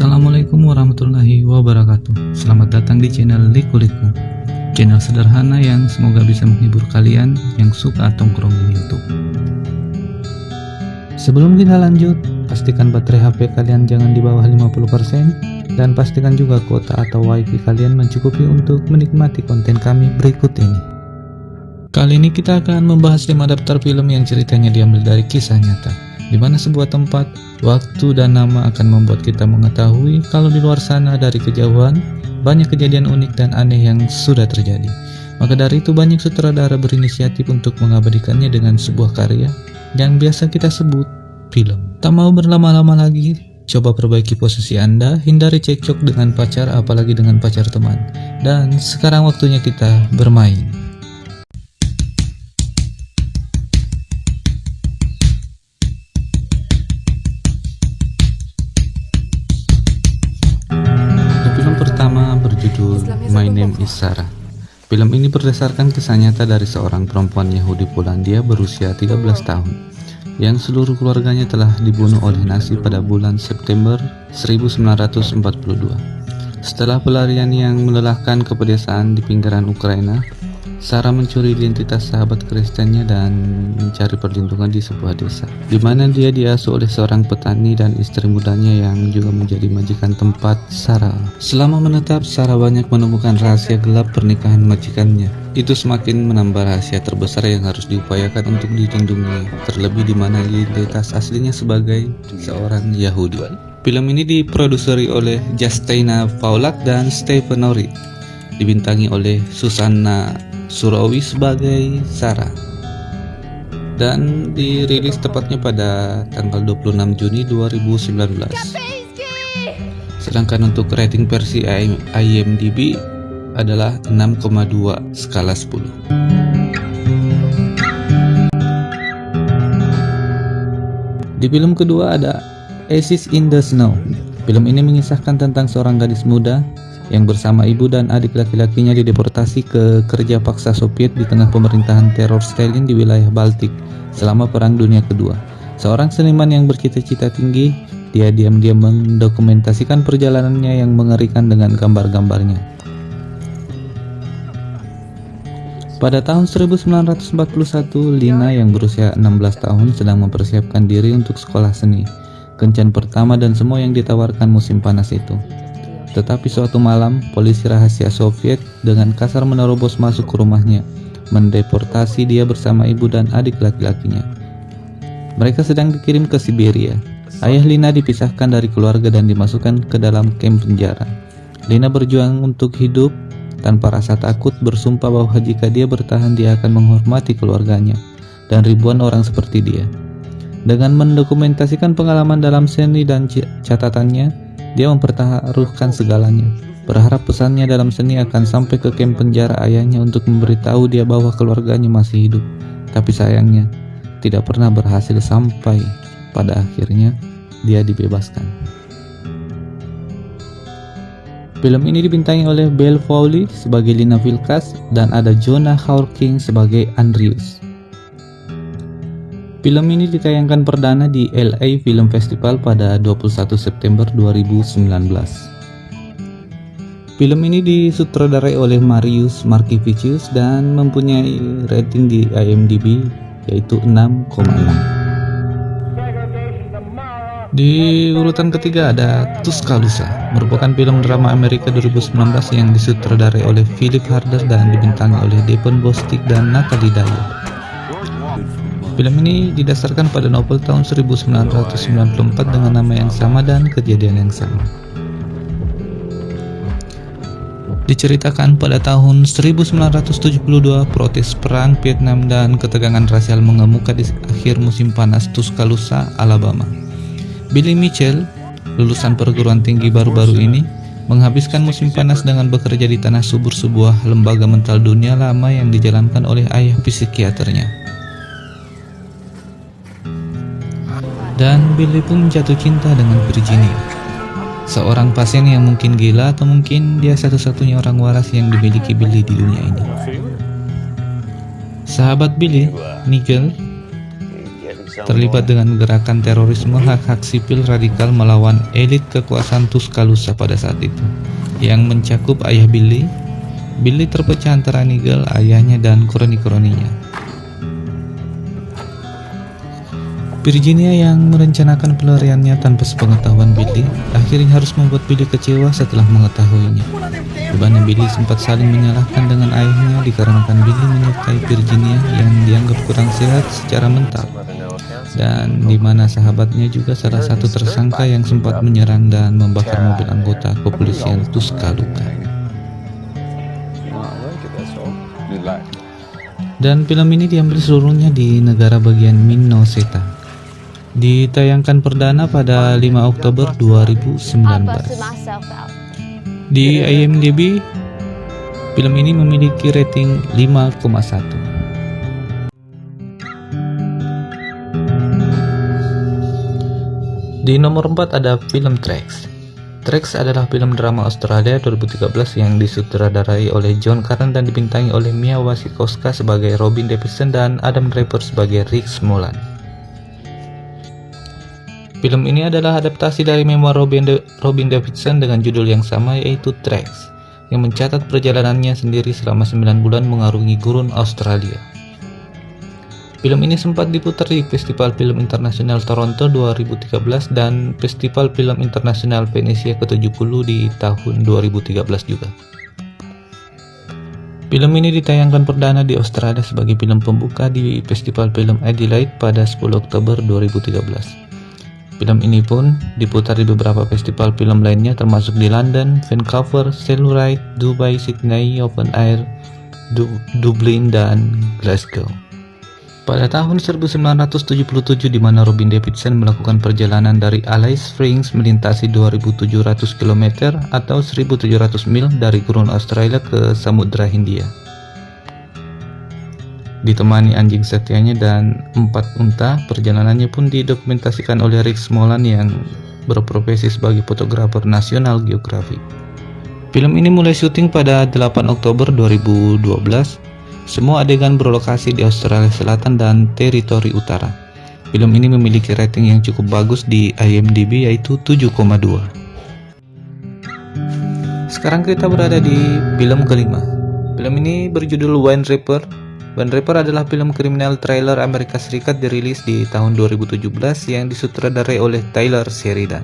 Assalamualaikum warahmatullahi wabarakatuh. Selamat datang di channel Liku Channel sederhana yang semoga bisa menghibur kalian yang suka tongkrong di Youtube. Sebelum kita lanjut, pastikan baterai HP kalian jangan di bawah 50% Dan pastikan juga kuota atau wifi kalian mencukupi untuk menikmati konten kami berikut ini. Kali ini kita akan membahas 5 daftar film yang ceritanya diambil dari kisah nyata di mana sebuah tempat, waktu, dan nama akan membuat kita mengetahui kalau di luar sana dari kejauhan, banyak kejadian unik dan aneh yang sudah terjadi. Maka dari itu banyak sutradara berinisiatif untuk mengabadikannya dengan sebuah karya yang biasa kita sebut film. Tak mau berlama-lama lagi, coba perbaiki posisi Anda, hindari cekcok dengan pacar apalagi dengan pacar teman. Dan sekarang waktunya kita bermain. Berjudul My Name is Sarah. Film ini berdasarkan kisah nyata dari seorang perempuan Yahudi Polandia berusia 13 tahun yang seluruh keluarganya telah dibunuh oleh Nazi pada bulan September 1942. Setelah pelarian yang melelahkan ke pedesaan di pinggiran Ukraina, Sarah mencuri identitas sahabat Kristennya dan mencari perlindungan di sebuah desa, di mana dia diasuh oleh seorang petani dan istri mudanya yang juga menjadi majikan tempat Sarah. Selama menetap, Sarah banyak menemukan rahasia gelap pernikahan majikannya. Itu semakin menambah rahasia terbesar yang harus diupayakan untuk dilindungi, terlebih di mana identitas aslinya sebagai seorang Yahudi. Film ini diproduseri oleh Justina Paulak dan Stephen Norrie, dibintangi oleh Susanna Surawi sebagai Sarah. Dan dirilis tepatnya pada tanggal 26 Juni 2019 sedangkan untuk rating versi IMDb adalah 6,2 skala 10 di film kedua ada Aces in the Snow. Film ini mengisahkan tentang seorang gadis muda yang bersama ibu dan adik laki-lakinya dideportasi ke kerja paksa Soviet di tengah pemerintahan teror Stalin di wilayah Baltik selama Perang Dunia Kedua. Seorang seniman yang bercita-cita tinggi, dia diam-diam mendokumentasikan perjalanannya yang mengerikan dengan gambar-gambarnya. Pada tahun 1941, Lina yang berusia 16 tahun sedang mempersiapkan diri untuk sekolah seni, kencan pertama dan semua yang ditawarkan musim panas itu. Tetapi suatu malam, polisi rahasia Soviet dengan kasar menerobos masuk ke rumahnya, mendeportasi dia bersama ibu dan adik laki-lakinya. Mereka sedang dikirim ke Siberia. Ayah Lina dipisahkan dari keluarga dan dimasukkan ke dalam kamp penjara. Lina berjuang untuk hidup tanpa rasa takut bersumpah bahwa jika dia bertahan dia akan menghormati keluarganya dan ribuan orang seperti dia. Dengan mendokumentasikan pengalaman dalam seni dan catatannya, dia mempertaruhkan segalanya, berharap pesannya dalam seni akan sampai ke kamp penjara ayahnya untuk memberitahu dia bahwa keluarganya masih hidup. Tapi sayangnya, tidak pernah berhasil sampai pada akhirnya dia dibebaskan. Film ini dibintangi oleh Belle Fowley sebagai Lina Vilkas dan ada Jonah Hawking sebagai Andrews. Film ini ditayangkan perdana di LA Film Festival pada 21 September 2019. Film ini disutradarai oleh Marius Markivicius dan mempunyai rating di IMDb yaitu 6,6. Di urutan ketiga ada Tuscaloosa, merupakan film drama Amerika 2019 yang disutradarai oleh Philip Harder dan dibintangi oleh Devon Bostick dan Natalie Dyer. Film ini didasarkan pada novel tahun 1994 dengan nama yang sama dan kejadian yang sama. Diceritakan pada tahun 1972 protes perang Vietnam dan ketegangan rasial mengemuka di akhir musim panas Tuscaloosa, Alabama. Billy Mitchell, lulusan perguruan tinggi baru-baru ini, menghabiskan musim panas dengan bekerja di tanah subur sebuah lembaga mental dunia lama yang dijalankan oleh ayah psikiaternya. Dan Billy pun jatuh cinta dengan Virginia. Seorang pasien yang mungkin gila atau mungkin dia satu-satunya orang waras yang dimiliki Billy di dunia ini. Sahabat Billy, Nigel, terlibat dengan gerakan terorisme hak-hak sipil radikal melawan elit kekuasaan Tuscaloosa pada saat itu, yang mencakup ayah Billy. Billy terpecah antara Nigel, ayahnya, dan kroni-kroninya. Virginia yang merencanakan pelariannya tanpa sepengetahuan Billy akhirnya harus membuat Billy kecewa setelah mengetahuinya. Mana Billy sempat saling menyalahkan dengan ayahnya dikarenakan Billy menyertai Virginia yang dianggap kurang sehat secara mental dan di mana sahabatnya juga salah satu tersangka yang sempat menyerang dan membakar mobil anggota kepolisian Tuscaloosa. Dan film ini diambil seluruhnya di negara bagian Minnesota. Ditayangkan perdana pada 5 Oktober 2019. Di IMDb, film ini memiliki rating 5,1. Di nomor 4 ada film Tracks. Tracks adalah film drama Australia 2013 yang disutradarai oleh John Karen dan dibintangi oleh Mia Wasikowska sebagai Robin Davidson dan Adam Driver sebagai Rick Smolan. Film ini adalah adaptasi dari memoir Robin, De Robin Davidson dengan judul yang sama yaitu Tracks, yang mencatat perjalanannya sendiri selama 9 bulan mengarungi gurun Australia. Film ini sempat diputar di Festival Film Internasional Toronto 2013 dan Festival Film Internasional Venesia ke-70 di tahun 2013 juga. Film ini ditayangkan perdana di Australia sebagai film pembuka di Festival Film Adelaide pada 10 Oktober 2013. Film ini pun diputar di beberapa festival film lainnya termasuk di London, Vancouver, Telluride, Dubai, Sydney, Open Air, du Dublin, dan Glasgow. Pada tahun 1977 di mana Robin Davidson melakukan perjalanan dari Alice Springs melintasi 2700 km atau 1700 mil dari gurun Australia ke Samudra Hindia ditemani anjing setianya dan empat unta. Perjalanannya pun didokumentasikan oleh Rick Smolan yang berprofesi sebagai fotografer nasional geografi. Film ini mulai syuting pada 8 Oktober 2012. Semua adegan berlokasi di Australia Selatan dan Teritori Utara. Film ini memiliki rating yang cukup bagus di IMDb yaitu 7,2. Sekarang kita berada di film kelima. Film ini berjudul Wine Reaper Band Rapper adalah film kriminal trailer Amerika Serikat dirilis di tahun 2017 yang disutradarai oleh Tyler Sheridan.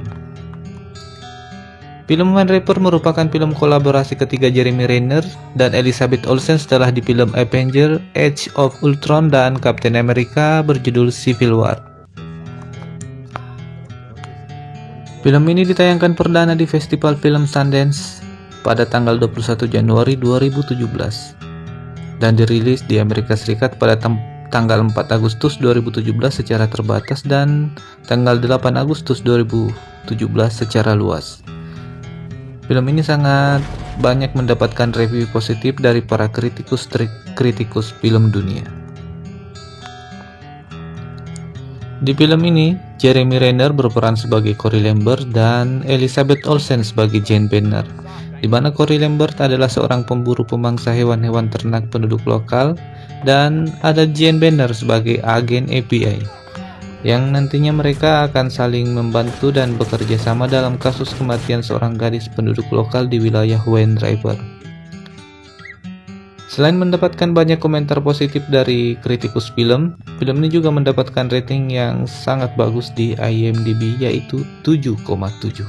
Film Wine Rapper merupakan film kolaborasi ketiga Jeremy Renner dan Elizabeth Olsen setelah di film Avenger, Age of Ultron dan Captain America berjudul Civil War. Film ini ditayangkan perdana di Festival Film Sundance pada tanggal 21 Januari 2017 dan dirilis di Amerika Serikat pada tanggal 4 Agustus 2017 secara terbatas dan tanggal 8 Agustus 2017 secara luas. Film ini sangat banyak mendapatkan review positif dari para kritikus kritikus film dunia. Di film ini, Jeremy Renner berperan sebagai Cory Lambert dan Elizabeth Olsen sebagai Jane Banner di mana Cory Lambert adalah seorang pemburu pemangsa hewan-hewan ternak penduduk lokal dan ada Jane Banner sebagai agen API yang nantinya mereka akan saling membantu dan bekerja sama dalam kasus kematian seorang gadis penduduk lokal di wilayah Wayne Driver. Selain mendapatkan banyak komentar positif dari kritikus film, film ini juga mendapatkan rating yang sangat bagus di IMDb yaitu 7,7.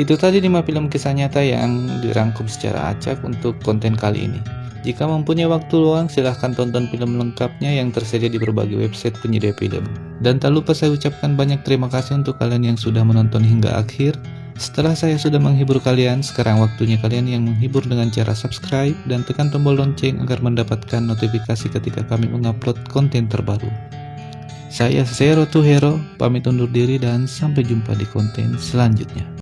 Itu tadi 5 film kisah nyata yang dirangkum secara acak untuk konten kali ini. Jika mempunyai waktu luang, silahkan tonton film lengkapnya yang tersedia di berbagai website penyedia film. Dan tak lupa saya ucapkan banyak terima kasih untuk kalian yang sudah menonton hingga akhir. Setelah saya sudah menghibur kalian, sekarang waktunya kalian yang menghibur dengan cara subscribe dan tekan tombol lonceng agar mendapatkan notifikasi ketika kami mengupload konten terbaru. Saya Zero to Hero, pamit undur diri dan sampai jumpa di konten selanjutnya.